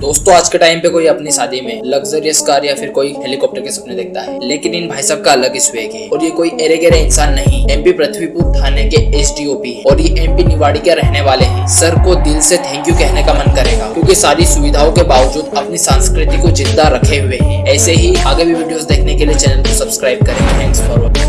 दोस्तों, आज के टाइम पे कोई अपनी शादी में लग्जरियस कार या फिर कोई हेलीकॉप्टर के सपने देखता है। लेकिन इन भाई साहब का अलग ही स्वेग है। और ये कोई एरे गेरे इंसान नहीं एमपी पृथ्वीपुर थाने के एस और ये एमपी निवाड़ी के रहने वाले हैं। सर को दिल से थैंक यू कहने का मन करेगा, क्यूँकी सारी सुविधाओं के बावजूद अपनी संस्कृति को ज़िंदा रखे हुए है। ऐसे ही आगे भी वीडियो देखने के लिए चैनल को सब्सक्राइब करें। Thanks for watching